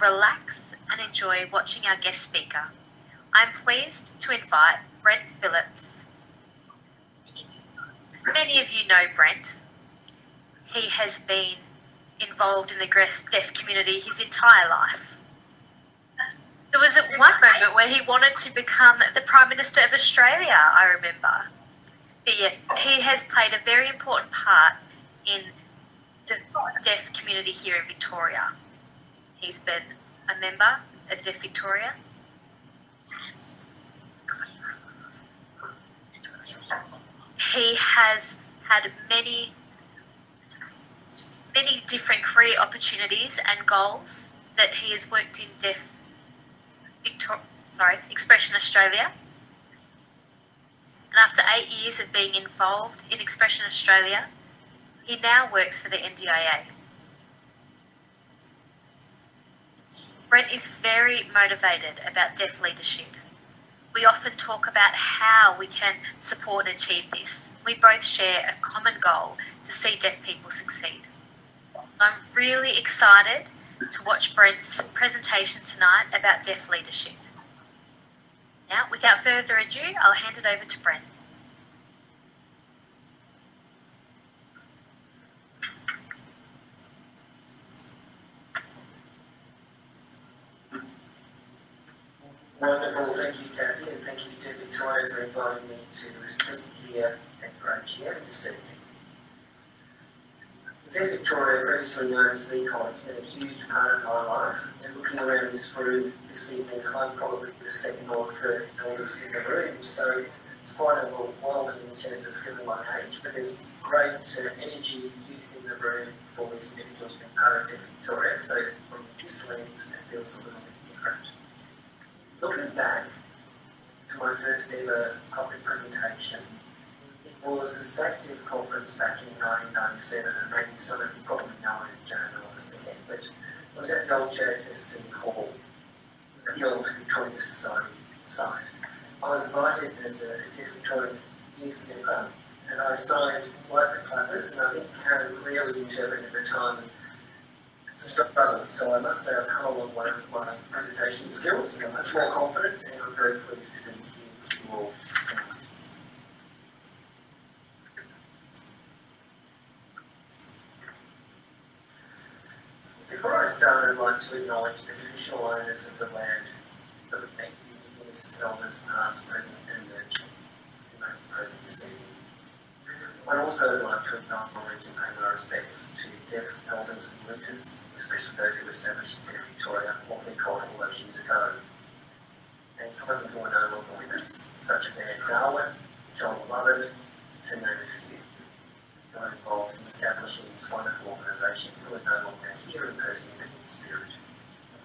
relax and enjoy watching our guest speaker. I'm pleased to invite Brent Phillips. Many of you know Brent. He has been involved in the deaf community his entire life. There was at one moment where he wanted to become the Prime Minister of Australia, I remember. But yes, he has played a very important part in the deaf community here in Victoria. He's been a member of Deaf Victoria. He has had many, many different career opportunities and goals that he has worked in Deaf Victoria, sorry, Expression Australia. And after eight years of being involved in Expression Australia, he now works for the NDIA. Brent is very motivated about deaf leadership. We often talk about how we can support and achieve this. We both share a common goal to see deaf people succeed. So I'm really excited to watch Brent's presentation tonight about deaf leadership. Now, without further ado, I'll hand it over to Brent. Wonderful, thank you, Kathy, and thank you to Victoria for inviting me to speak here at GrowGM this evening. Deaf Victoria, previously known as VCOD, has been a huge part of my life, and looking around this room this evening, I'm probably the second or third oldest in the room, so it's quite overwhelming in terms of feeling my age, but there's great uh, energy, youth in the room for these individuals being part of Deaf Victoria, so from this lens, it feels a little bit different. Looking back to my first ever public presentation, it was the State Deaf Conference back in 1997, and maybe some of you probably know it, Joan was the head, but it was at the old JSSC Hall, the old Victoria Society site. I was invited as a Deaf Victorian youth member, and I signed like the clappers, and I think Karen Clear was interpreting at the time, So I must say I've come a long way with my presentation skills I'm much more confident and I'm very pleased to be here with you all tonight. Before I start, I'd like to acknowledge the traditional owners of the land that would make you Indigenous elders past, present and emerging present this evening. I'd also like to acknowledge and pay my respects to deaf elders and leaders especially those who established in Victoria we called all those years ago. And some of them who are no longer with us, such as Anne Darwin, John Lovett, to name a few, who are involved in establishing this wonderful organisation who are no longer here in person but in spirit.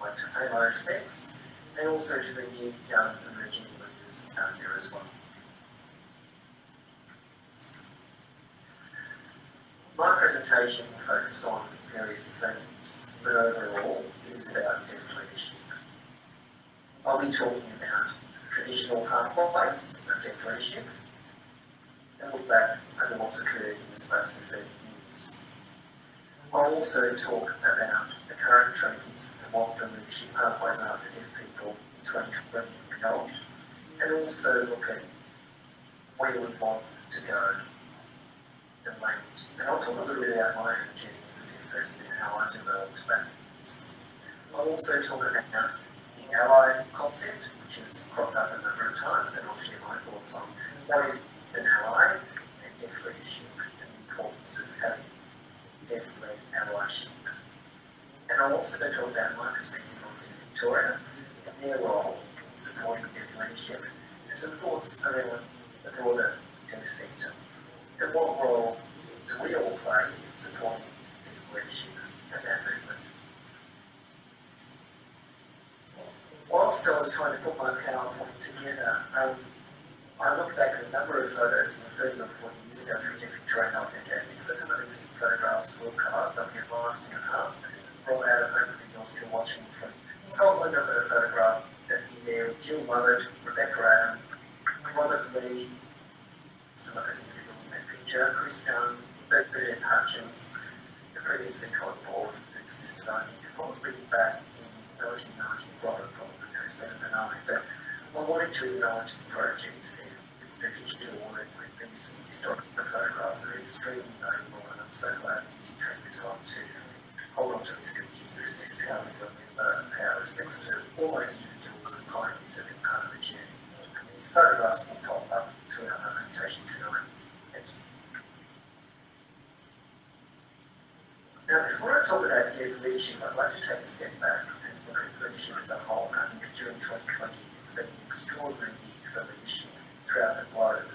I'd like to pay my respects and also to the new young emerging leaders out there as well. My presentation will focus on various things, but overall it is about deaf leadership. I'll be talking about traditional pathways of deaf leadership and look back over what's occurred in the space of 30 years. I'll also talk about the current trends and what the leadership pathways are for deaf people in 2020 and beyond, and also look at where we want to go and land. And I'll talk a little bit about my own journey as a person and how I developed that. I'll also talk about the ally concept, which has cropped up a number of times, and I'll share my thoughts on what is an ally and leadership and the importance of having deaf-led allyship. And I'll also talk about my perspective on Victoria and their role in supporting leadership and some thoughts around the broader deaf sector. And what role do we all play in supporting leadership and that movement. Whilst I was trying to put my PowerPoint together, um, I looked back at a number of photos from 30 or 40 years ago from different are fantastic. So some of these photographs will come up, I've been last in the past, brought out, and hopefully you're still watching from Scotland. I've got a photograph of you there with Jill Lovett, Rebecca Adam, Robert Lee, some of those picture, Chris Dunn, Bernard Hutchins, previously called board that existed, I think, probably back in it's better than I, but I wanted to acknowledge the project and the digital audit with these historic photographs that are extremely valuable and I'm so glad you take the time to hold on to these pictures because this is how we remember our respects to all those individuals and pioneers have been part of the journey. And these photographs will pop up throughout our presentation tonight. Thank you. Now, before I talk about leadership, I'd like to take a step back and look at leadership as a whole. I think during 2020, it's been an extraordinary year for throughout the globe.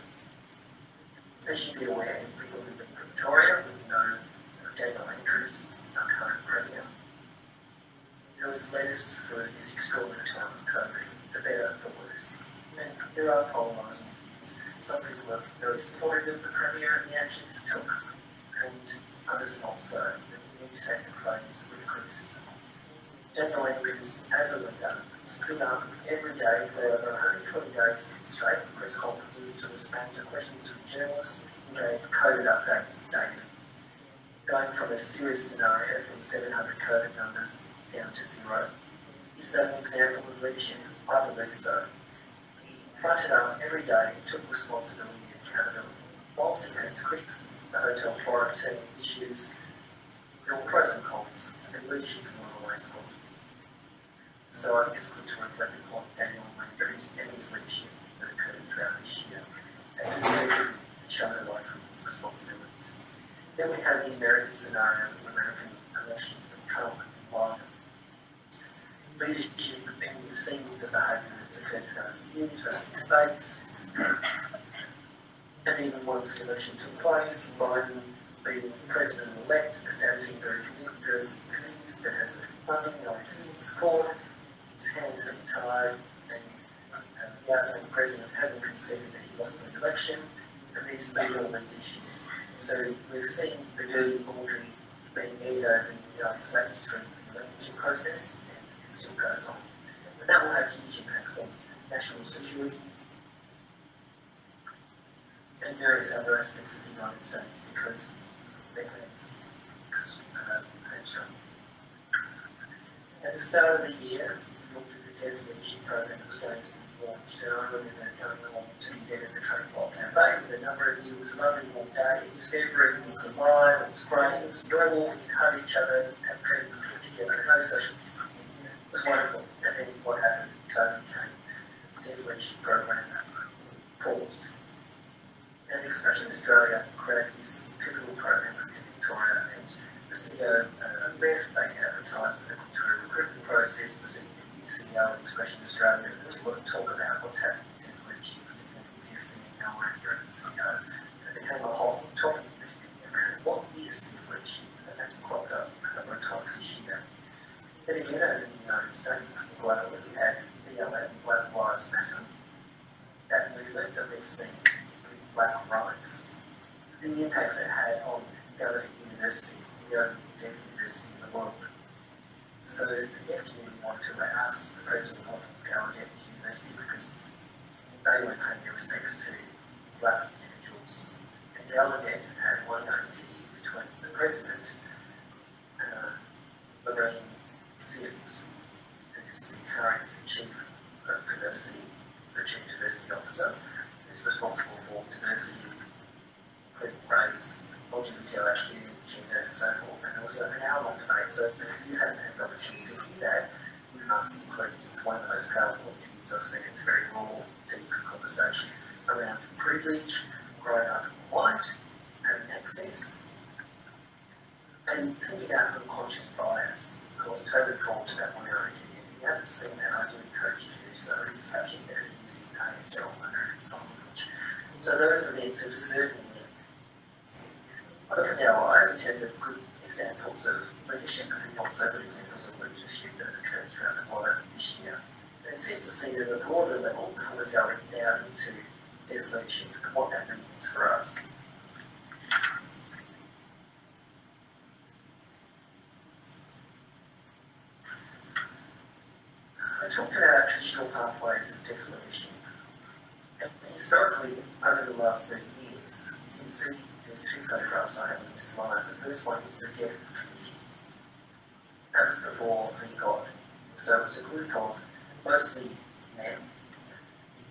As you'd be aware, people live in Victoria would know Daniel Andrews, our current Premier, who has led through this extraordinary time of COVID, for better the worse. And there are polarising views. Some people are very supportive of the Premier and the actions he took, and others not so need to take the praise with criticism. Daniel Andrews, as a leader, stood up every day for over 120 days straight in press conferences to respond to questions from journalists and gave COVID updates daily. Going from a serious scenario from 700 COVID numbers down to zero. Is that an example of leadership? I believe so. He fronted up every day and took responsibility and accountability, whilst its critics, the hotel quarantine issues, there are pros and and leadership is not always positive. So I think it's good to reflect upon Daniel and his leadership that occurred throughout this year, and his leadership shone a light from his responsibilities. Then we have the American scenario of the American election of Trump and Biden. Leadership, and we've seen the behaviour that's occurred throughout the years, throughout the debates, and even once the election took place, Biden being president-elect, establishing very various activities that has the funding, no existing support, hands have been tied, and uh, the outgoing president hasn't conceded that he lost the election, and these been all issues. So we've seen the dirty laundry being made over in the United States through the election process, and it still goes on. And that will have huge impacts on national security, and various other aspects of the United States because Trump. At the start of the year, we looked at the leadership program that was going to be launched, and I remember going along to the event at the Trainball Cafe with a number of you. It was a lovely warm day, it was February, it was alive, it was great, it was enjoyable, we could hug each other, have drinks, get together, no social distancing. It was wonderful. And then what happened? COVID came. The leadership program paused. And Expression Australia created this pivotal program Victoria and the CEO uh, left, they advertised it through a recruitment process, the CEO Expression Australia, there was a lot of talk about what's happening to leadership, was existing now we're here at CEO. It became a whole topic around what is leadership, and that's up a number of times this year. Then again, in the United States, globally, we had BLM, Black Lives Matter, that movement that we've seen black rights and the impacts it had on Gallaudet University, the only deaf university in the world. So the deaf community wanted to ask the president of Gallaudet University because they weren't paying their respects to black individuals. And Gallaudet had one interview between the president, uh, Lorraine Sims, who's the current chief of diversity, the chief diversity officer, is responsible for diversity, including race, LGBTIQ, gender, and so forth. And also an hour long debate. So if you haven't had the opportunity to hear that, you must please. It's one of the most powerful interviews I've seen. It's a very raw, deep conversation around privilege, growing up white, having access, and thinking about unconscious bias. I was totally drawn to that one area. If you haven't seen that, I do encourage you to do so. It's captured there using ASL, American Sign Language. So those events have certainly opened our eyes in terms of good examples of leadership and also good examples of leadership that occurred throughout the globe this year. And it sets the scene at a broader level before going down into deaf leadership and what that means for us. I talked about traditional pathways of deaf leadership. And historically, over the last 30 years, you can see there's two photographs I have this slide. The first one is the deaf committee. That was before the God. So it was a group of mostly men,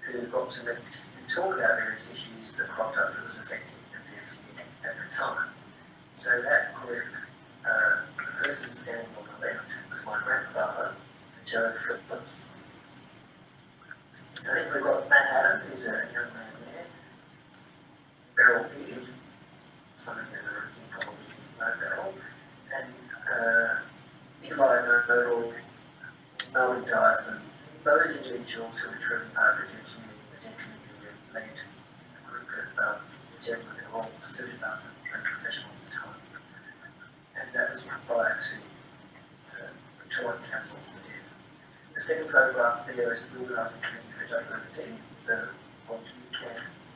who got to meet and talk about various issues that cropped up that was affecting the deaf community at the time. So that group, uh, the person standing on the left was my grandfather, Joe Phillips. I think we've got Matt Adam, who's a young man there, Beryl Higgin, some of you are probably know Beryl, and uh, Eli Nodal, Melvin Dyson, those individuals who are driven part of the deaf community, the deaf community led a group of um, gentlemen who all stood about them and professional at the time. And that was prior to the Victorian Council for the Deaf. The second Organising Committee for Diversity, the one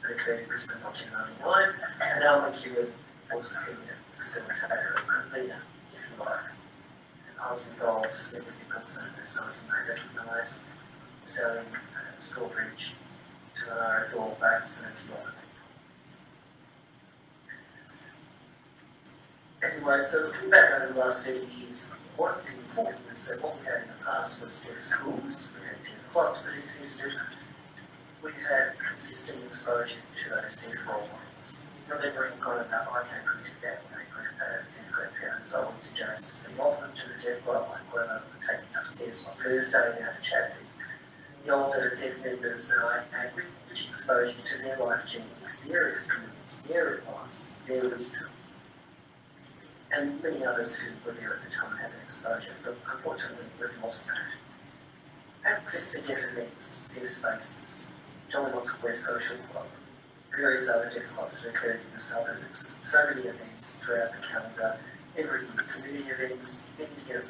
occurred in Brisbane in 1999, and Al McEwen was the facilitator, or convener, if you like. And I was involved, Stephen Nicholson, as some of you may recognise, selling uh, Strawbridge to our Door banks and a few other people. Anyway, so looking back over the last seven years, what is important is that what we had in the past was deaf schools, we had deaf clubs that existed, we had consistent exposure to those deaf role models. Remembering kind of how I came into that when I grew uh, deaf grandparents, I went to Genesis the often to the deaf club, I would take me upstairs on Thursday and have a chat with the older deaf members, and I had rich exposure to their life journeys, their experience, their advice, their wisdom and many others who were there at the time had that exposure, but unfortunately we've lost that. Access to deaf events, deaf spaces, John Watts Square Social Club, various other deaf clubs occurred in the suburbs, so many events throughout the calendar, every year, community events, getting together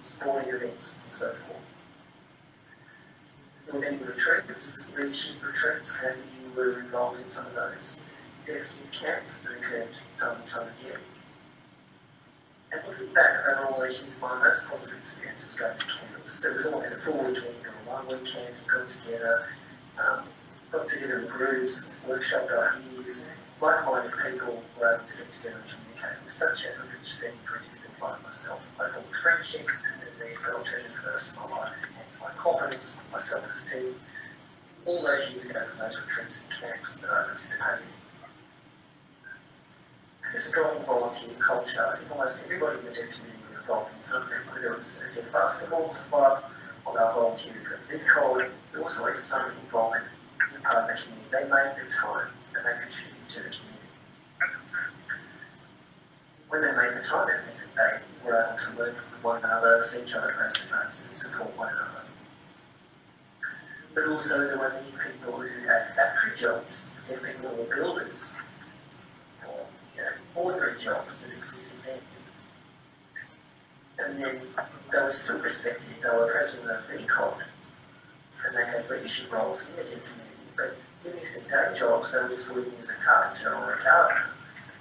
sporting events, and so forth. There were many retreats, leadership retreats, how you were involved in some of those. Youth camps that occurred time and time again and looking back over all those years, my most positive experience was going to camps. It was always a full weekend or one weekend, you got together, um, got together in groups, workshopped ideas, like-minded people were able to get together and communicate. It was such a setting for an individual like myself. I formed friendships and these little treasures for the rest of my life, hence my confidence, my self-esteem. All those years ago from those retreats and camps that I participated in a strong volunteer culture. I think almost everybody in the deaf community were involved in something, whether it was a deaf basketball club or they were volunteering for VCOD. There was always some involvement in part of the community. They made the time and they contributed When they made the time, meant that they were able to learn from one another, see each other face to face, and support one another. But also there were many people who had factory jobs, deaf people who were builders, ordinary jobs that existed then. And then they were still respected, they were president of the VCOD, and they had leadership roles in the community, but even if they day jobs, were just working as a carpenter or a gardener.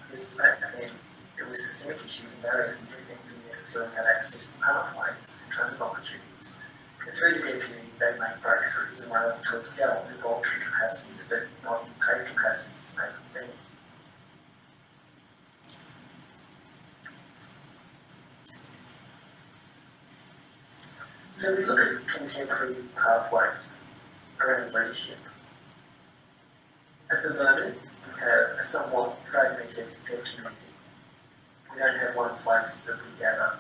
Because back then, there were systemic issues and barriers, and didn't necessarily have access to pathways and training opportunities. And through the community, they made breakthroughs and were able to excel in voluntary capacities, but not in paid capacities, maybe. So we look at contemporary pathways around leadership. At the moment, we have a somewhat fragmented community. We don't have one place that we gather.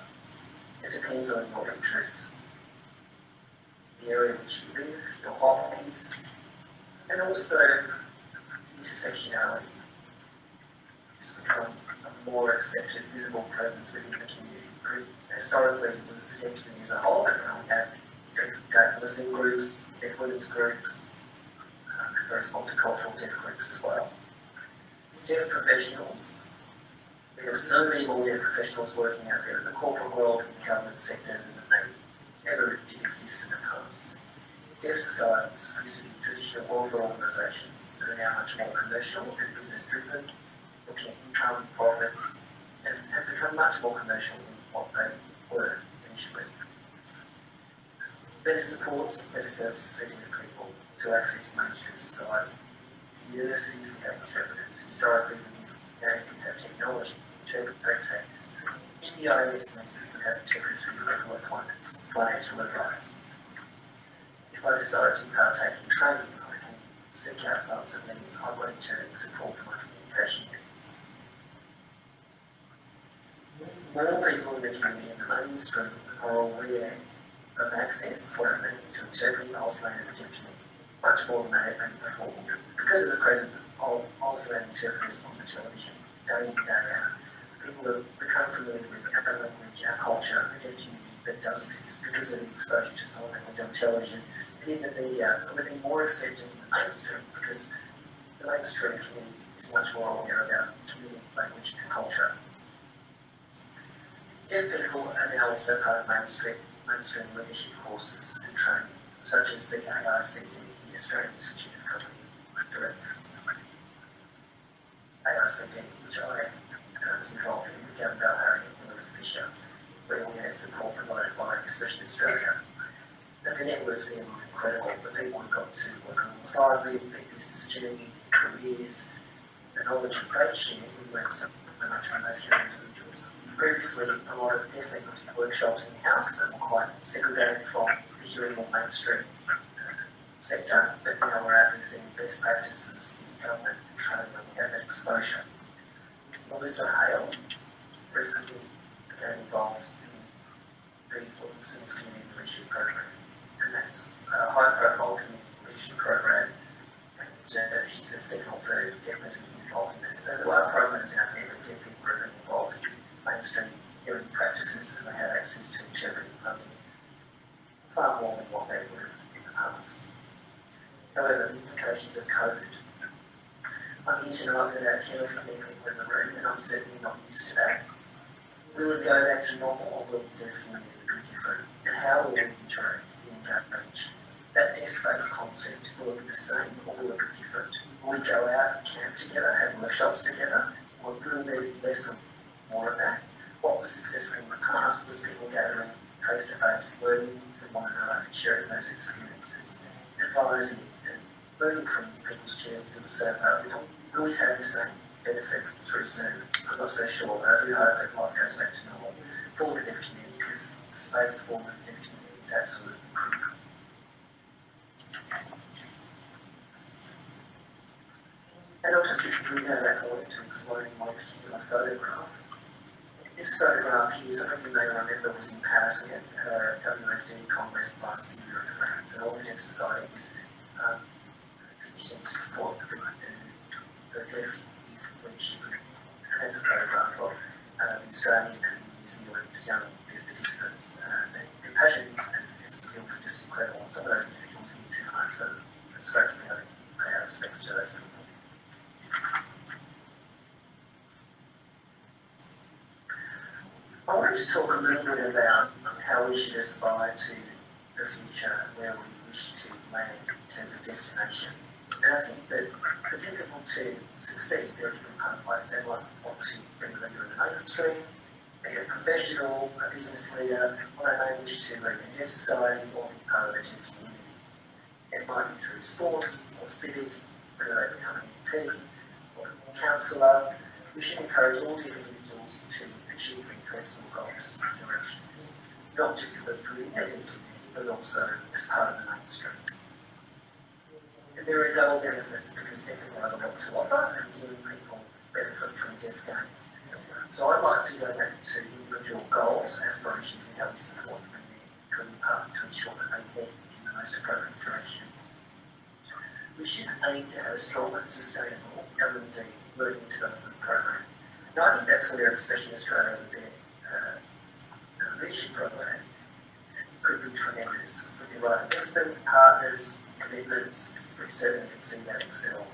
It depends on your interests, the area in which you live, your hobbies, and also intersectionality. It's become a more accepted, visible presence within the community historically it was deaf community as a whole, but now we have Muslim groups, deaf women's groups, various multicultural deaf groups as well. Deaf professionals, we have so many more deaf professionals working out there in the corporate world, in the government sector than they ever did exist in the past. Deaf societies used traditional welfare organisations that are now much more commercial and business driven, looking at income, profits, and have become much more commercial than what they were initially. Better supports, better services to access mainstream society. Universities, we have interpreters. Historically, we now can have technology, interpret takers. NDIS means that we can have interpreters for regular appointments, financial advice. if I decide to partake in training, I can seek out lots of means of volunteering support for my communication needs. More people in the community and the mainstream are aware of access, what it means to interpret Auslan document, much more than they had been before. Because of the presence of Auslan interpreters on the television, day in, day out, people have become familiar with our language, our culture, the community that does exist because of the exposure to sign language on television and in the media, and we're being more accepted in the mainstream because the mainstream community is much more aware our community language and culture. Deaf people are now also part of mainstream, mainstream leadership courses and training, such as the AICD, the Australian Institute of Company Directors. AICD, which I uh, was involved in with Gavin Balharry and William Fisher, we had support provided by Expression Australia. And the networks there were incredible. The people we got to work alongside with, their business journey, their careers, the knowledge they shared, we learned so much from those young individuals. Previously, a lot of deaf language workshops in house that were quite segregated from the hearing or mainstream sector, but now we're out there seeing best practices in government we have that exposure. Melissa Hale recently became involved in the Williamson's Community Leadership Program, and that's a high profile community leadership program. And uh, she's a stakeholder deaf involved in it. So there are programs out there for deaf people are involved in mainstream hearing practices and they have access to interpreting funding far more than what they have in the past. However, the implications of COVID. I'm here tonight with about 10 or 15 people in the room, and I'm certainly not used to that. Will it go back to normal, or will deaf community be different? And how will we interact and engage? That desk face concept, will it be the same, or will it be different? Will we go out and camp together, have workshops together, or will there be less more of that. What was successful in the past was people gathering face to face, learning from one another, sharing those experiences, advising learning from people's journeys and so far. We don't always have the same benefits through Zoom. I'm not so sure, but I do hope that life goes back to normal for the deaf community because the space for the deaf community is absolutely critical. And I'll just bring that back forward to explaining my particular photograph. This photograph here, some of you may remember, was in Paris. We had a WFD Congress last year in France, and all the deaf societies um, that's a of Australian and New Zealand young participants. And their passion and their skill just incredible. Some of those individuals to to those people. I wanted to talk a little bit about how we should aspire to the future where we wish to land in terms of destination. And I think that for people to succeed, there are different pathways. They might want to bring a leader in the mainstream, be a professional, a business leader, or they may wish to lead a deaf society or be part of the deaf community. It might be through sports or civic, whether they become an MP or a councillor. We should encourage all different individuals to achieve their personal goals and directions, not just for the community, but also as part of the mainstream. There are double benefits because people have a lot to offer and giving people benefit from deaf gain. So I'd like to go back to individual goals, aspirations, and how we support them in their path to ensure that they head in the most appropriate direction. We should aim to have a strong and sustainable L&D learning development program. And I think that's where Expression Australia with their uh, leadership program could be tremendous. With the right investment, partners, commitments, see that excel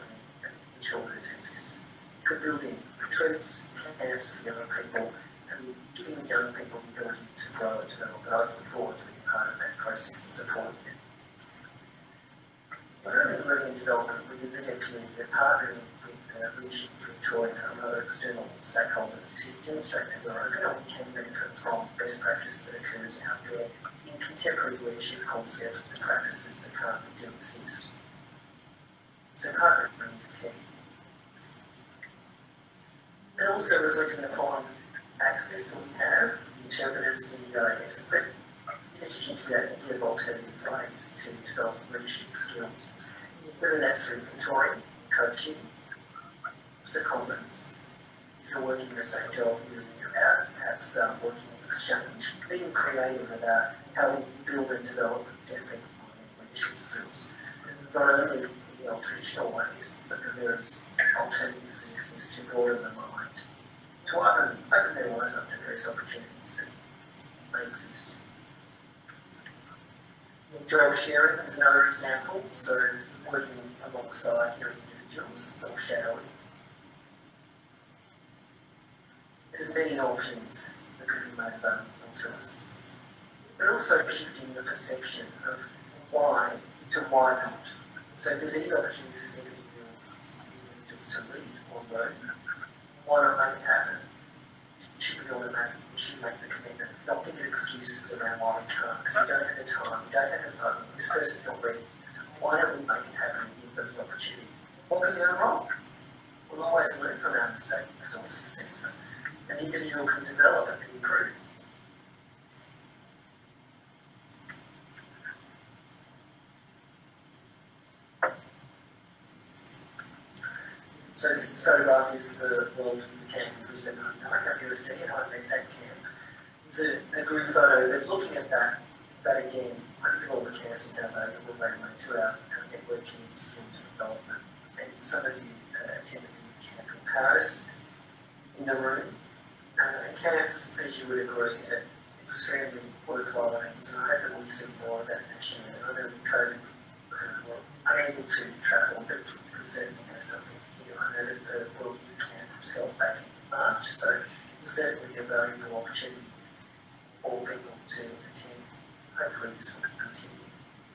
and ensure that it's consistent. Could build in retreats, camps for young people, and giving young people the ability to grow and develop. And I look forward to being part of that process and supporting it. Not only learning and development within the deaf community, partnering with uh, the leadership Victoria and other external stakeholders to demonstrate that we're open and we can benefit from best practice that occurs out there in contemporary leadership concepts and practices that currently do exist. So partnering is key. And also reflecting upon access that we have, interpreters in the EIS, but in addition to that, thinking of alternative ways to develop leadership skills, whether that's through mentoring, coaching, secondments, if you're working in the same job year in, out, perhaps um, working in exchange, being creative about how we build and develop different leadership skills, not only the old traditional ways, but the various alternatives that exist to broaden the mind, to open, open their eyes up to various opportunities that may exist. Job sharing is another example, so working alongside hearing individuals or shadowing. There's many options that could be made available to us, but also shifting the perception of why to why not. So there's any opportunities for individuals to lead or grow, why not make it happen? Should we automatically, we should make the commitment, not think of excuses around why we can't, because we don't have the time, we don't have the funding, this person's not ready. Why don't we make it happen and give them the opportunity? What can go wrong? We'll always learn from our mistakes or successes. An individual can develop and improve. So this photograph is the World the Camp in Brisbane. I can't give it a and I made that camp. It's a, a group photo, but looking at that, that again, I think of all the camps in Davao that were very much to our, our network teams into development. And some of you uh, attended the camp in Paris in the room. Uh, camps, as you would agree, are extremely worthwhile and I hope that we see more of that nationally. I know with COVID, uh, we're unable to travel, but we certainly have something the World Youth Camp was back in March, so certainly a valuable opportunity for people to attend. Hopefully this will continue.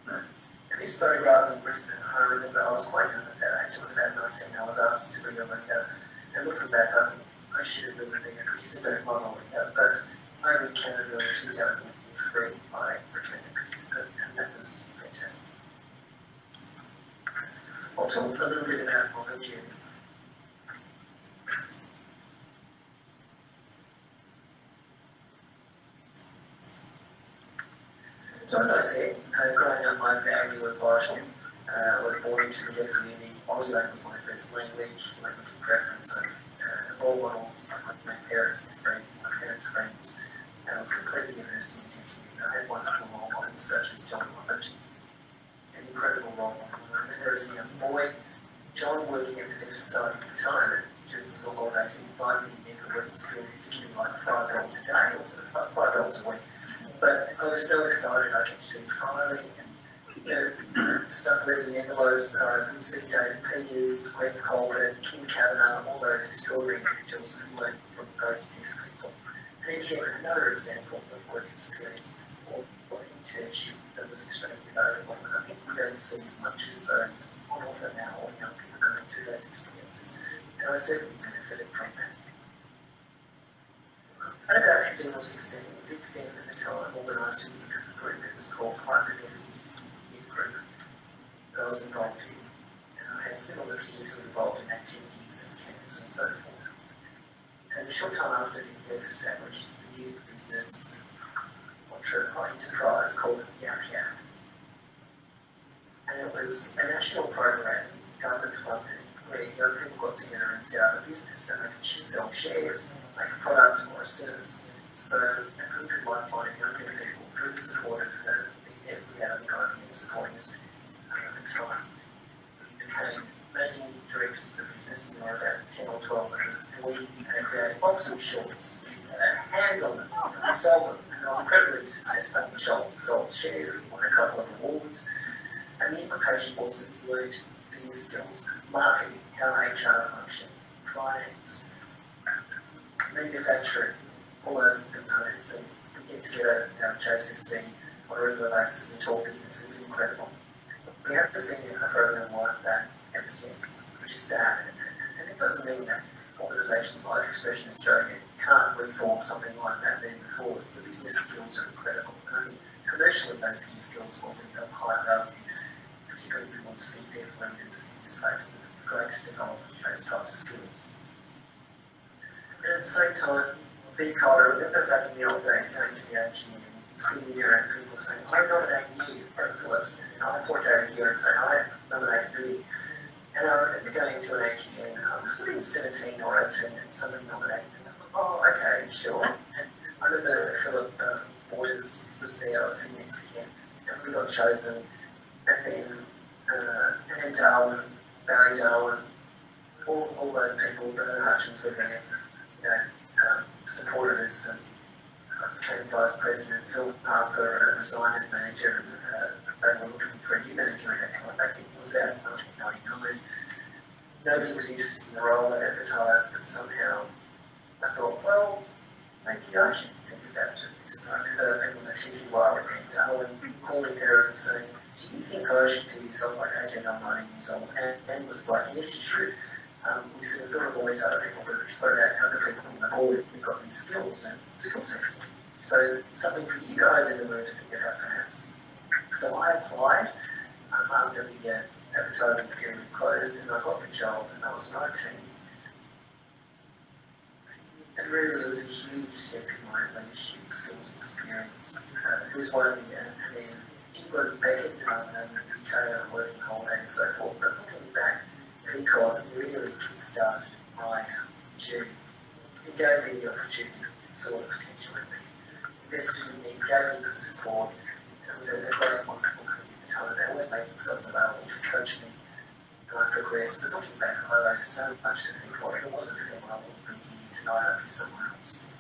And this photograph in Brisbane, I remember I was quite young at that age, I was about 19, I was asked to be a leader, and looking back, I think I should have been a participant in my leader, but over in Canada in 2003, I became a participant, and that was fantastic. I'll talk a little bit about my journey. So as I said, uh, growing up, my family were vital. Uh, I was born into the deaf community. Auslan was my first language, language of preference. So, uh, role models, my parents, friends, my parents' friends, and I was completely immersed in the community. I had wonderful role models such as John Lovett, an incredible role model. I remember as a young boy, John working at the Deaf Society at the time, and school holidays, he invited me for work experience, giving like five dollars a day, or sort of five dollars a week but I was so excited I kept doing filing and you know, stuff and envelopes. Uh, see David Peters, Glenn Colbert, Kim Kavanagh, all those extraordinary individuals who learned from those different people. And then here another example of work experience or, or internship that was extremely valuable. And I think we don't see as much as those on offer now or young people going through those experiences. And I certainly benefited from that. And about 15 or 16, big thing the time organised a youth group. It was called Private Deputies Youth Group that was involved in. And I had similar peers who were involved in activities and camps and so forth. And a short time after deaf established, the new business or enterprise called Yap Yap. And it was a national program, government funded, where young people got together and set up a business and they could sell shares, like a product or a service so a group like finding younger people through the support of the Big Tech Reality Guiding and supporting the time. We became managing directors of the business in about 10 or 12 months and we had created boxing shorts uh, hands on them and we sold them and were incredibly successful. We sold, shares, we won a couple of awards and the implication was that we business skills, marketing, how HR function, finance, manufacturing, all those components and we get together at JCC on a regular basis and talk business. It was incredible. We haven't seen a program like that ever since, which is sad. And, and it doesn't mean that organisations like Expression Australia can't reform something like that moving forward. The business skills are incredible. And I think commercially those business skills will be of high value, particularly if we want to see deaf leaders in space that are great to develop those types of skills. And at the same time, be called, I remember back in the old days going to the AGM and sitting and people saying, I nominate you for Phillips, and I point over here and say, I you. And I remember going to an AGM, and I was living 17 or 18, and someone nominated me, and I thought, oh, okay, sure. And I remember Philip uh, Waters was there, I was sitting next to and we got chosen. And then uh, Anne Darwin, Barry Darwin, all, all those people, Bernard Hutchins were there, you know, um, supported us and vice president. Phil Harper resigned as manager and uh, they were looking for a new manager at that time. Back in, was out in 1999. Nobody was interested in the role they advertised, but somehow I thought, well, maybe I should think about doing this. And I remember people in the TTY and Darwin calling her and saying, do you think I should do this? I was like 18 or 19 years old. And, and was like, yes, you should. Um, we sort of all these other people, but what about other people the board who've got these skills and skill sets? So something for you guys in the room to think about perhaps. So I applied um, after the uh, advertising period closed and I got the job and I was 19. And really it was a huge step in my leadership skills and experience. Uh, it was one of the, uh, and then England back in um, and the UK on working holiday and so forth, but looking back, Peacock really kickstarted my journey. It gave me the opportunity to sort of potential in me. Invested in me, gave me good support. It was a, great, wonderful company at the time. They always made themselves available to coach me and I progressed. But looking back, I owe so much to Peacock. If it wasn't for them, I wouldn't be here tonight. I'd be somewhere else.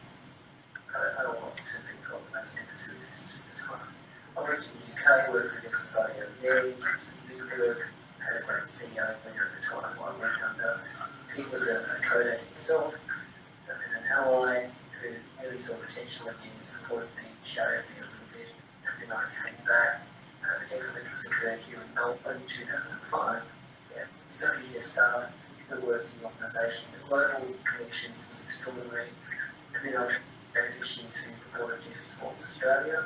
I, I don't want to Peacock and those members who existed at the time. I went to the UK, worked for an exercise over there, Kingston Wigberg, had a great CEO there at the time I worked under. He was a, a coder himself, and an ally who really saw potential in me and supported me, showed me a little bit. And then I came back, uh, again for the career here in Melbourne in 2005. Yeah, studied their staff, the worked in the organisation. The global connections was extraordinary. And then I transitioned to the Board of Deaf Sports Australia.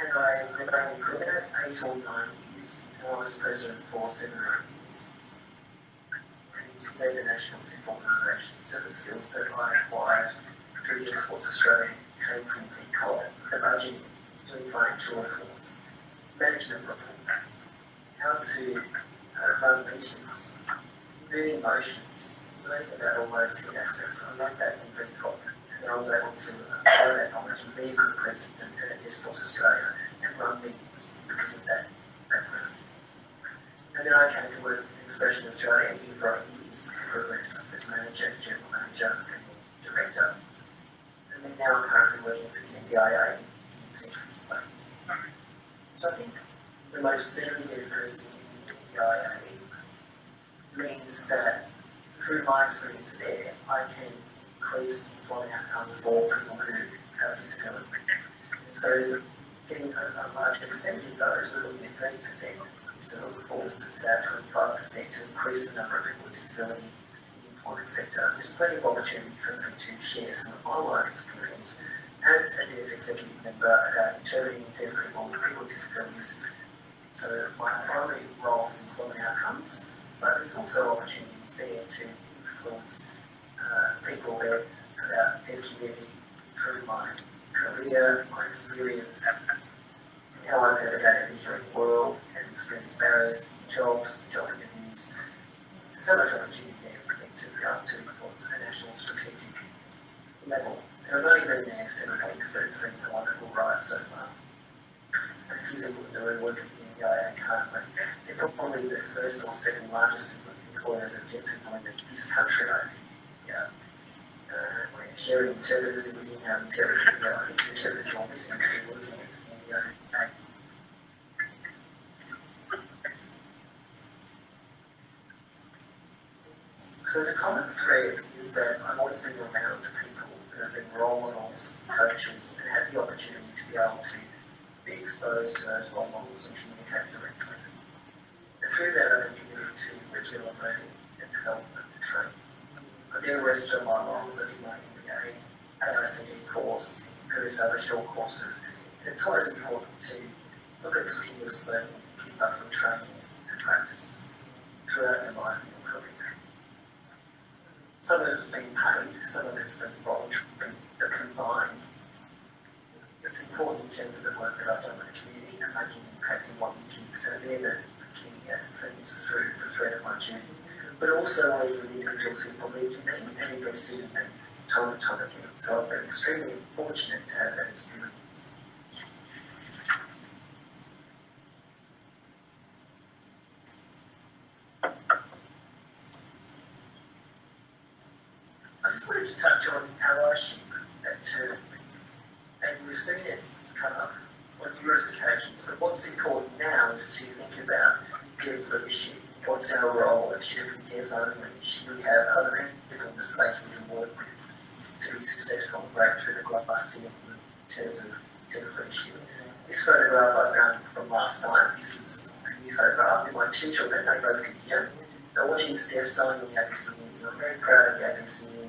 And I in cricket eight or nine years I was president for seven years. And led the national clip organisation. So the skills that I acquired through Deaf Sports Australia came from the budget, doing financial reports, management reports, how to uh, run meetings, moving motions, learning about all those key aspects. I learned that in Peacock. Then I was able to apply that knowledge and be a good president at Deaf Sports Australia and run meetings because of that background. And then I came to work in Expression Australia here for years, progress as manager, general manager, and director. And then now I'm currently working for the NDIA in the executive space. So I think the most serendipitous person in the NDIA means that through my experience there, I can increase employment outcomes for people who have disability. So getting a, a larger percentage of those, we're looking at 30% instead of the it's about 25% to increase the number of people with disability in the employment sector. There's plenty of opportunity for me to share some of my life experience as a deaf executive member about interpreting deaf people with people with disabilities. So my primary role is employment outcomes, but there's also opportunities there to influence Uh, people there about deaf community through my career, my experience, and how I navigated the hearing world and experienced barriers, jobs, job interviews. So much opportunity there for me to be able to influence a national strategic level. And I've only been there seven weeks, but it's been a wonderful ride so far. And if you look at the work at the NDIA currently, they're probably the first or second largest employers of deaf people in this country, I think. Yeah. Uh, we have the So the common thread is that I've always been around people who have been role models, coaches, and had the opportunity to be able to be exposed to those role models and communicate directly. And through that, I've been committed to regular learning and development and training. A rest of my roles. I did my MBA, AICD course, various other short courses. It's always important to look at continuous learning, keep up with training and practice throughout your life and your career. Some of it's been paid, some of it's been voluntary, but combined, it's important in terms of the work that I've done with the community and making impact in what you do. So they're the key things through the thread of my journey. But also I with individuals who in me and invested in me time and time again. So I've been extremely fortunate to have that experience. I just wanted to touch on allyship, that term. And we've seen it come up on numerous occasions, but what's important now is to think about dev leadership. What's our role? Should it be dev only? Should we have other people in the space we can work with to be successful and break through the glass ceiling in terms of dev leadership? This photograph I found from last night, this is a new photograph of my two children, they both can hear. They're watching Steph sign on the ABC News, and I'm very proud of the ABC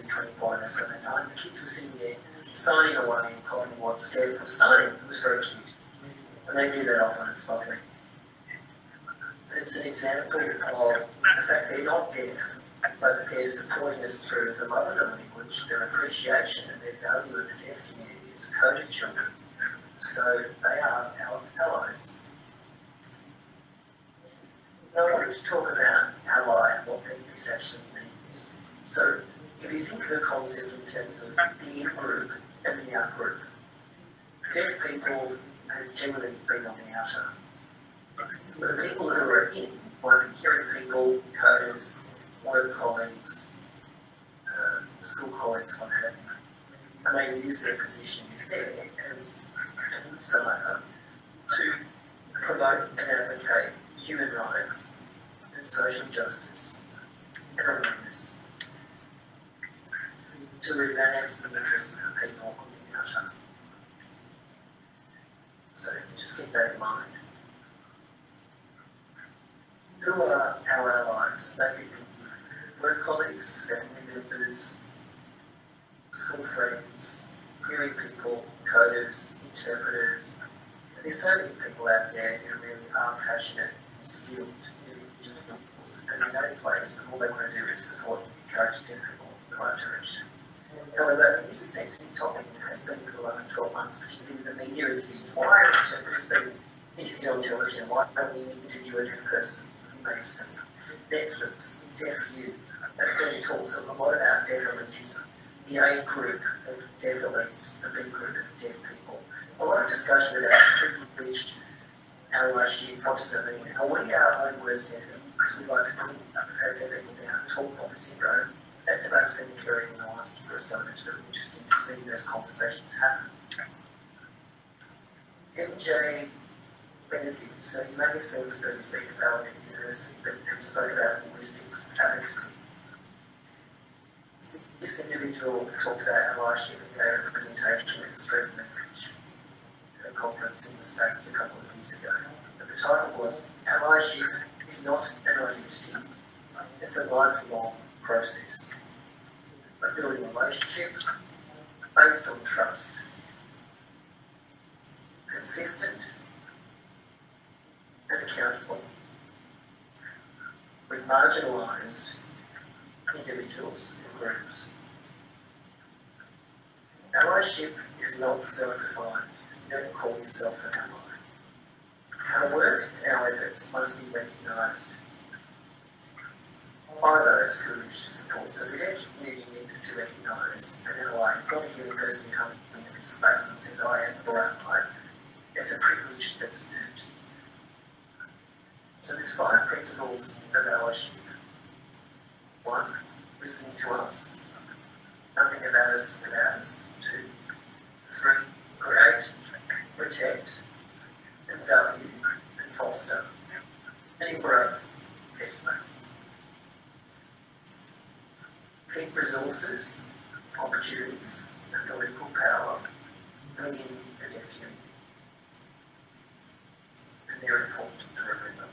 ABC 24 and Sunday night. The kids were sitting there signing away and copying what Steph was signing. It was very cute. And they do that often, it's lovely. But it's an example of the fact they're not deaf, but they're supporting us through the love of the language, their appreciation and their value of the deaf community as CODA children. So they are our allies. Now I wanted to talk about ally and what this actually means. So if you think of the concept in terms of the group and the out group, deaf people have generally been on the outer. But the people who are in might be hearing people, CODAs, work colleagues, uh, school colleagues, what have you. And they use their positions there as an insider to promote and advocate human rights and social justice and awareness to advance the interests of people on the outer. So just keep that in mind. Who are our allies? They be work colleagues, family members, school friends, hearing people, CODAs, interpreters. There's so many people out there who really are passionate, skilled individuals, and in that place, and all they want to do is support and encourage different people in the right direction. However, it is a sensitive topic and has been for the last 12 months, particularly with the media interviews. Why are interpreters being interviewed on television? Why don't we interview a deaf person? Amazing. Netflix, Deaf U, and then talks a lot about deaf elitism. The A group of deaf elites, the B group of deaf people. A lot of discussion about privileged allyship, does it mean? Are we our own worst enemy? Because we like to put our deaf people down, talk about syndrome that debate's been occurring in the last year or so, and it's really interesting to see those conversations happen. MJ Bienvenu, so you may have seen this person speak about at university, but he spoke about linguistics, advocacy. This individual talked about allyship and gave a presentation at StreetLeverage at uh, a conference in the States a couple of years ago. But the title was Allyship is not an identity, it's a lifelong process of building relationships based on trust, consistent and accountable with marginalised individuals and groups. Allyship is not self-defined. Never call yourself an ally. Our work and our efforts must be recognised by those who wish to support. So the deaf community to recognise an ally. If not a human person comes this space and says, oh, I am or I, it's a privilege that's earned. So there's five principles of our allyship. One, listening to us. Nothing about us without us. Two, three, create, protect, and value, and foster, and embrace their Keep resources, opportunities, and political power within the community. And they're important to remember.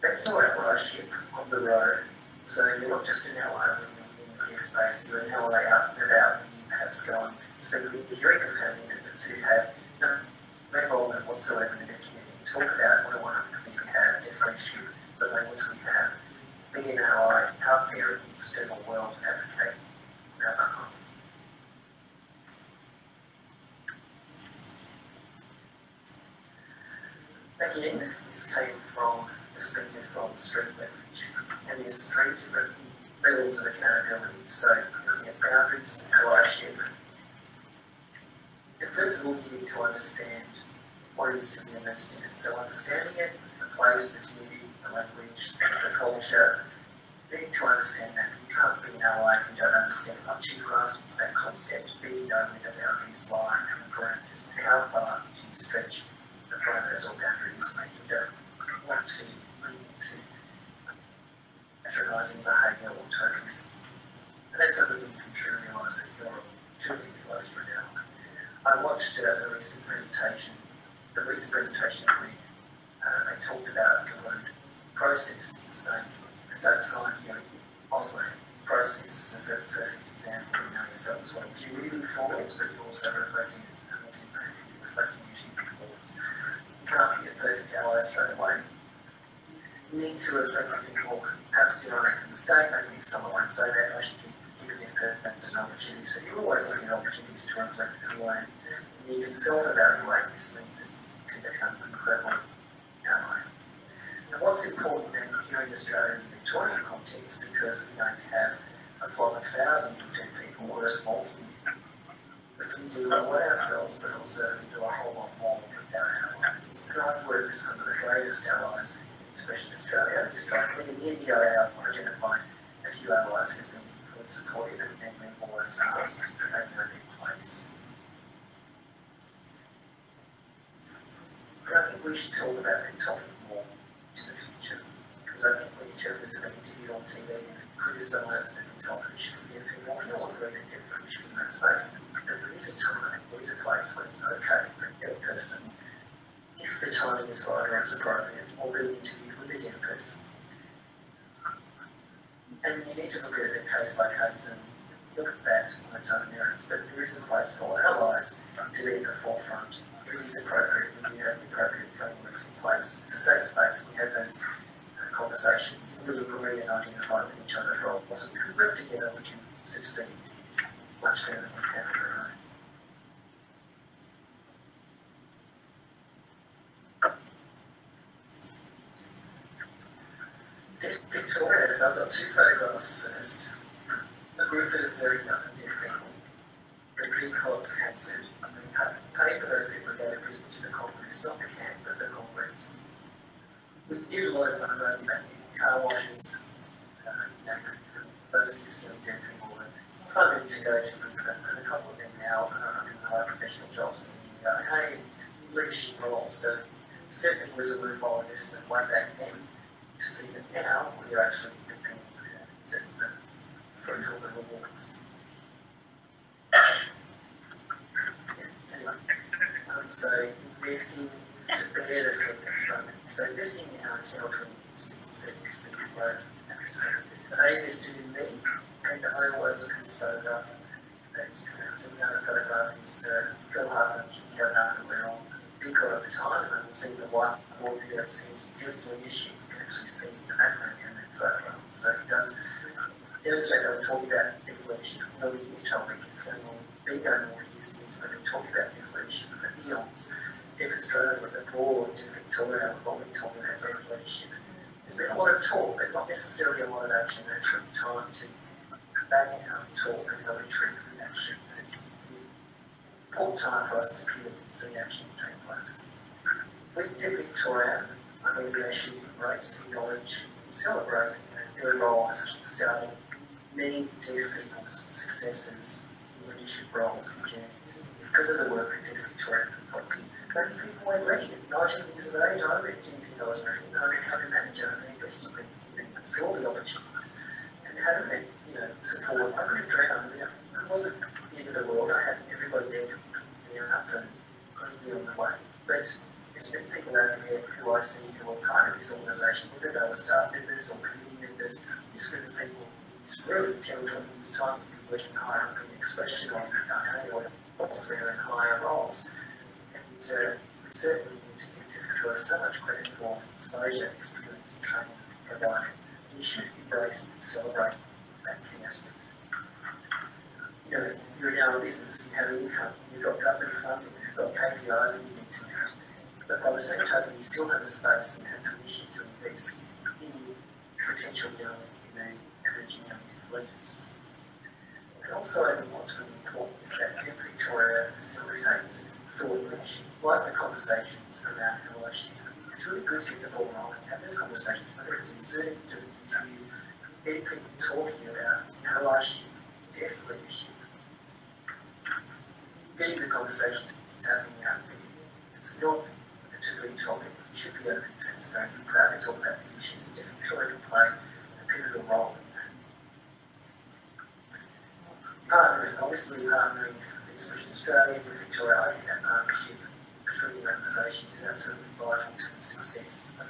That's our allyship on the road. So you're not just an ally when you're in the space, you're an ally out and about when you perhaps go and speak with the hearing of family members who have no, involvement whatsoever in the community. Talk about what a wonderful community we have, differentiate the language we have, being our, out there in the external world advocating on our behalf. Again, this came from perspective from street language, and there's three different levels of accountability. So looking at boundaries, allyship. First of all, you need to understand what it is to be a student. So understanding it, the place that language, the culture, you need to understand that you can't be an ally if you don't understand much. You grasp that concept, be know where the boundaries lie and parameters, how far do you stretch the parameters or boundaries that you don't want to lead into patronising behaviour or tokens. And that's something you can truly realise that you're truly close for now. I watched uh, a recent presentation, the recent presentation where uh, they talked about the word process is the same. Here in Auslan. Process is a perfect example of knowing yourself as well. You're moving forwards, but you're also reflecting and looking back, you're reflecting as you move forwards. You can't be a perfect ally straight away you need to reflect on people perhaps did I make a mistake, maybe I won't say that, I should give a different person an opportunity. So you're always looking at opportunities to reflect anyway. And you can self-evaluate, this means that you can become an incredible ally. Now what's important then here in Australia and Victorian context, because we don't have a flock of thousands of people or a small community, we can do a lot ourselves, but also we can do a whole lot more with our allies. And I've with some of the greatest allies especially in Australia, historically. In India, I identified a few allies who have been fully supportive and many more as us, but they know their place. But I think we should talk about that topic into the future, because I think when journalists are being interviewed on TV and criticised and told we should give people more, want to really permission in that space. But there is a time, there is a place where it's okay for a young person if the timing is right or it's appropriate, or being interviewed with a deaf person. And you need to look at it case by case and look at that on its own merits. But there is a place for allies to be at the forefront. Is appropriate when we have the appropriate frameworks in place. It's a safe space we have those conversations, we agree and identify with each other's roles. We can work together, we can succeed much better than we can on our. Victoria, so I've got two photographs first. A group of very young deaf people. The VCOD's cancelled. Pay for those to Brisbane to the Congress, not the camp, but the Congress. We did a lot of fundraising back in car washes, uh, you know, those system deaf people were funded to go to Brisbane, and a couple of them now are in high professional jobs in the media, hey, leadership roles. So certainly was a worthwhile investment way back then to see that now we are actually paying for that, fruitful little rewards. Um, so investing to better from moment. So investing in our territory is setting us the growth they invested in me, and I was a photograph. Pronounced. And the other photograph is uh, Phil Harper and Kim Kavanagh, we're on VCOD at the time, and see the whiteboard there that says definitely issue actually see the background in that photo. So it does demonstrate that we're talking about deflation. It's not a new topic, it's going on, on years and years, but we've talking about deflation for eons. The Deaf Victoria, what we've all been talking about deflation. There's been a lot of talk, but not necessarily a lot of action. It's really time to back out and talk and really treat with action. And it's important time for us to appeal and see action take place. With Deaf Victoria, I mean, they should embrace, and celebrate their role as kickstarting many deaf people's successes roles and journeys because of the work of Deaf Victorian people did. Maybe people weren't ready at 19 years of age. I think I was ready. I became a manager and they invested in me and saw the opportunities. And having that, you know, support, I could have drowned. You know, it wasn't the end of the world. I had everybody there to pick me up and put me on the way. But there's many people out there who I see who are part of this organisation, whether they were staff members or committee members, this group of people, it's really territory it's time to working higher on the expression on PIA or elsewhere in higher roles. And uh, we certainly need to give us so much credit for the exposure, experience and training provided. We should embrace and celebrate that key. You know, you're in our business, you have income, you've got government funding, you've got KPIs that you need to meet but by the same token, you still have a space and have permission to invest in potential young energy young leaders. And also, really important is that Deaf Victoria facilitates thought leadership, like the conversations around allyship. It's really good to get the ball rolling, have those conversations, whether it's inserting into an interview, getting people talking about allyship, deaf leadership, getting the conversations happening out there. It's not a taboo topic. You should be open, transparent, and proud to talk about these issues. Deaf Victoria can play a pivotal role in that. Partnering, obviously partnering Expression Australia Victoria, I think that partnership between the organisations is absolutely vital to the success of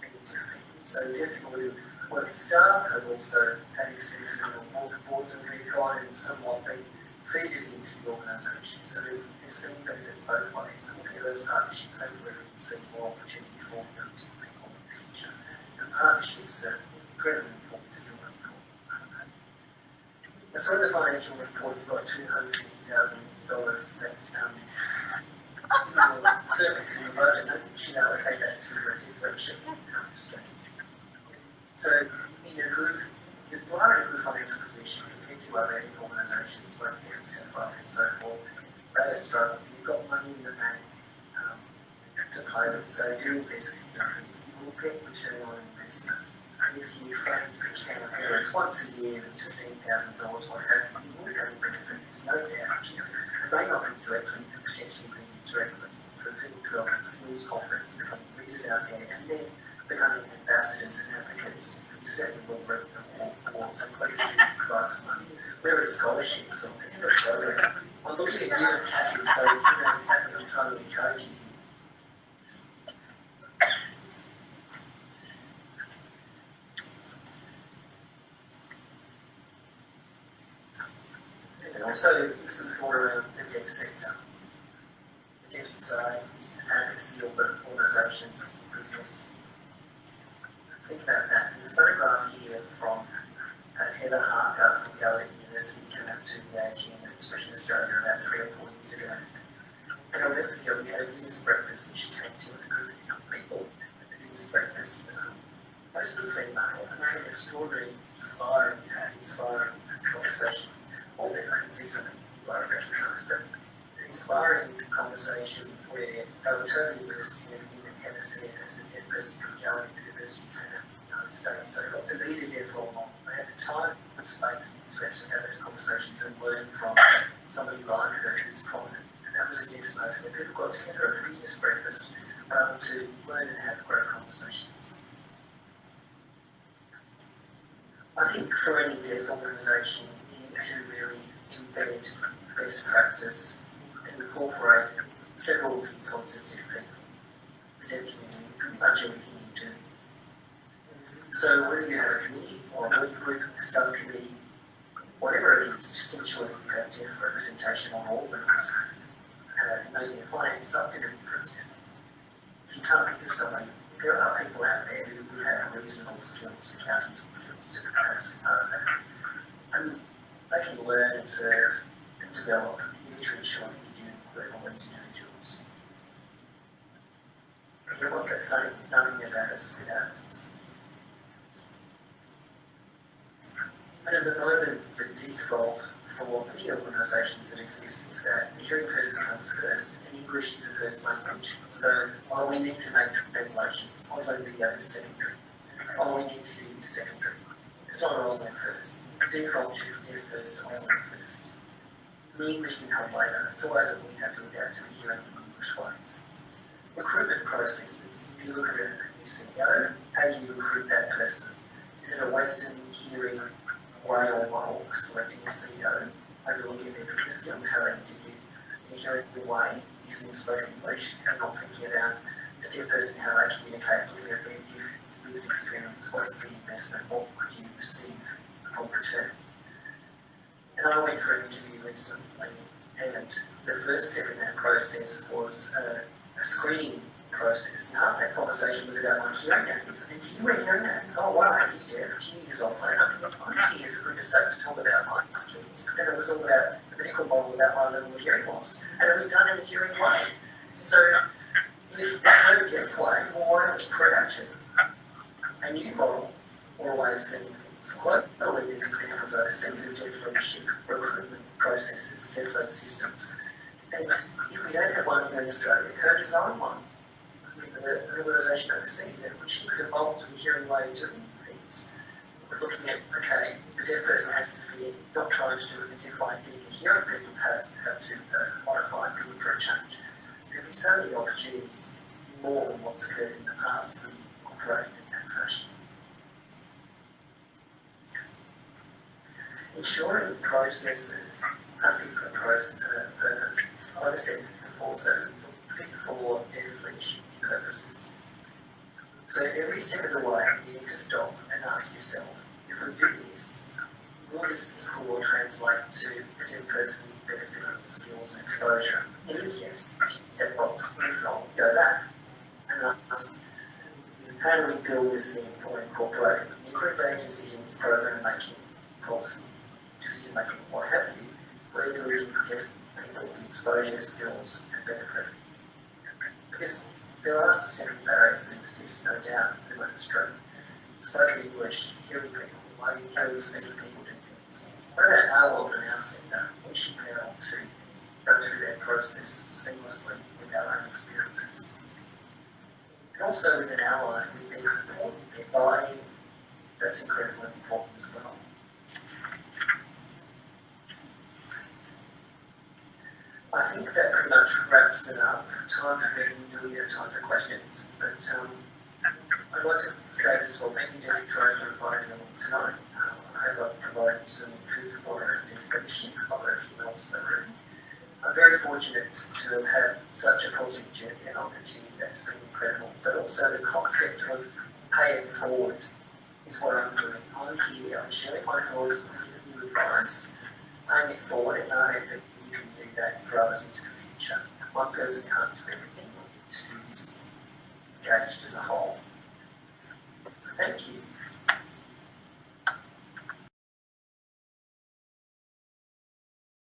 many different people. So people who work as staff have also had experience on boards of VCOD and somewhat been feeders into the organisation. So there's been benefits both ways. And many of those partnerships hopefully we can see more opportunity for young people in the future. And partnerships are incredibly important to build up Saw the financial report, you've got two hundred fifty thousand dollars that um surplus in the budget, think you should allocate that to the differential. So in a good, you are in a good financial position into other organisations like and Bucks and so forth, they are struggling. You've got money in the bank um, to play with. So do invest, you know, you will get return on investment. If you the account, whether once a year, it's fifteen thousand dollars, what have you, you will get a benefit. There's no doubt. You know, it may not be directly, potentially be directly for people to go develop skills confidence, become leaders out there, and then becoming ambassadors and advocates who certainly will work awards and please provide some money. Where is scholarships or think of a program? I'm looking at you Kathy, so you know, Kathy, I'm trying to encourage you. And some thought around the tech sector, against societies, advocacy organisations, business think about that. There's a photograph here from uh, Heather Harker from Gallaudet University came out to the AGM Expression Australia about three or four years ago. And I'll never forget, we had a business breakfast and she came to a group of young people at the business breakfast, um, mostly female, and they had an extraordinary, inspiring, inspiring conversation. Something you might recognise, but inspiring conversation where they were totally immersed in that Heather said as a deaf person from Gallaudet University States. So I got to be the deaf role model. I had the time and space to actually have those conversations and learn from somebody like her who's prominent. And that was a deaf space where people got together at a business breakfast um, to learn and have great conversations. I think for any deaf organisation, to really embed best practice and incorporate several viewpoints of community, pretty much everything you do so whether you have a committee or a working group, a subcommittee, whatever it is, just ensure that you have deaf representation on all levels. Uh, maybe a finance subcommittee, for example. If you can't think of somebody, there are people out there who have reasonable skills, accounting skills, to of that. And they can learn, observe, and develop. That you do include all individuals. Again, what's that saying? Nothing about us without us. But at the moment, the default for many organisations that exist is that the hearing person comes first, and English is the first language. So while we need to make translations, also video is secondary. All oh, we need to do is secondary. It's not Auslan first. Default should deaf first, Auslan first. The English can come later. It's always that we have to adapt to the hearing in English ways. Recruitment processes. If you look at a new CEO, how do you recruit that person? Is it a Western hearing way or model selecting a CEO over looking at their business skills, how they interview in a hearing way using spoken English and not thinking about a deaf person, how they communicate, looking at their lived experience, what's the investment, what would you receive And I went for an interview recently and the first step in that process was a, a screening process. Now that conversation was about my hearing aids. And do you wear hearing aids? Oh wow, are you deaf? Do you use offline? I can I'm here for goodness sake to talk about my skills. But then it was all about the medical model about my level of hearing loss. And it was done in a hearing way. So if there's no deaf way, well, why not create a new model or a way of seeing things? Globally, there's examples overseas of deaf leadership, recruitment processes, led systems. And if we don't have one here in Australia, co-design one with an organisation overseas in which evolve to the hearing way of doing things. We're looking at, okay, the deaf person has to be not trying to do it the deaf way, getting the hearing people have, have to uh, modify and look for a change. There'll be so many opportunities, more than what's occurred in the past, when operating in that fashion. Ensuring processes are fit for purpose. Like I said before, so fit for leadership purposes. So every step of the way, you need to stop and ask yourself, if we do this, will this equal translate to deaf person benefit of skills and exposure? And if yes, tick box. If not, go back and ask, how do we build this in or incorporate it? Incorporate decisions, program making, policy, decision making, what have you, where do we protect people with exposure, skills, and benefit? Because there are systemic barriers that exist, no doubt, in the industry. Spoken English, hearing people, why you hearing speaking people do things. What about our world and our sector? We should be able to go through that process seamlessly with our own experiences. And also with an ally, we've been supported, buy-in, that's incredibly important as well. I think that pretty much wraps it up. Time for me to we have time for questions. But um, I'd like to say this well, thank you, David Crowe, for inviting me tonight. Um, I hope I've provided some food for thought and definition of everything else in the room. I'm very fortunate to have had such a positive journey and I'll that's been incredible. But also the concept of paying forward is what I'm doing. I'm here, I'm sharing my thoughts, I'm giving you advice, paying it forward, and I hope do that others into the future. One person can't do everything, we need to this engaged as a whole. Thank you.